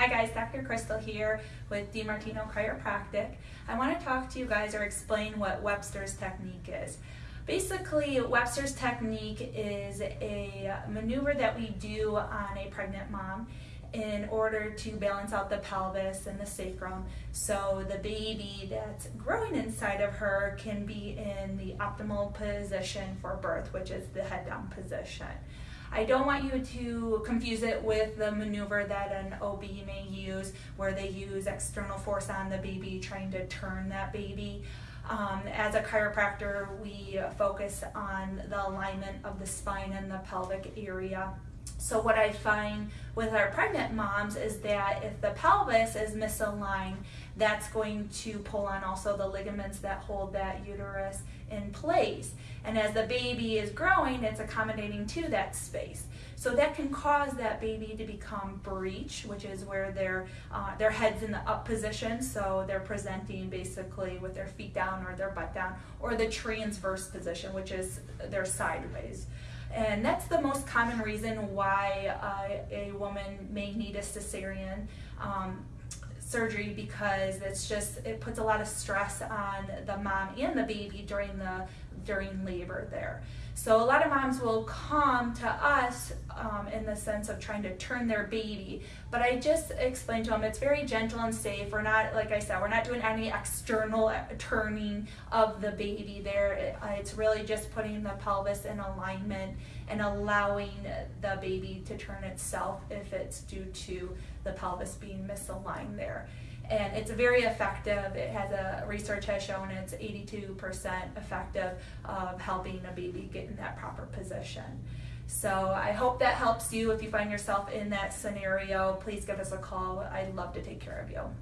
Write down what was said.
Hi guys, Dr. Crystal here with DiMartino Chiropractic. I want to talk to you guys or explain what Webster's technique is. Basically, Webster's technique is a maneuver that we do on a pregnant mom in order to balance out the pelvis and the sacrum so the baby that's growing inside of her can be in the optimal position for birth, which is the head down position. I don't want you to confuse it with the maneuver that an OB may use where they use external force on the baby trying to turn that baby. Um, as a chiropractor, we focus on the alignment of the spine and the pelvic area. So what I find with our pregnant moms is that if the pelvis is misaligned, that's going to pull on also the ligaments that hold that uterus in place. And as the baby is growing, it's accommodating to that space. So that can cause that baby to become breech, which is where their uh, their head's in the up position, so they're presenting basically with their feet down or their butt down, or the transverse position, which is their sideways. And that's the most common reason why uh, a woman may need a cesarean. Um, surgery because it's just it puts a lot of stress on the mom and the baby during the during labor there. So a lot of moms will come to us um, in the sense of trying to turn their baby, but I just explained to them it's very gentle and safe. We're not, like I said, we're not doing any external turning of the baby there. Uh, it's really just putting the pelvis in alignment and allowing the baby to turn itself if it's due to the pelvis being misaligned there and it's very effective. It has a research has shown it's 82% effective of helping a baby get in that proper position. So I hope that helps you. If you find yourself in that scenario, please give us a call. I'd love to take care of you.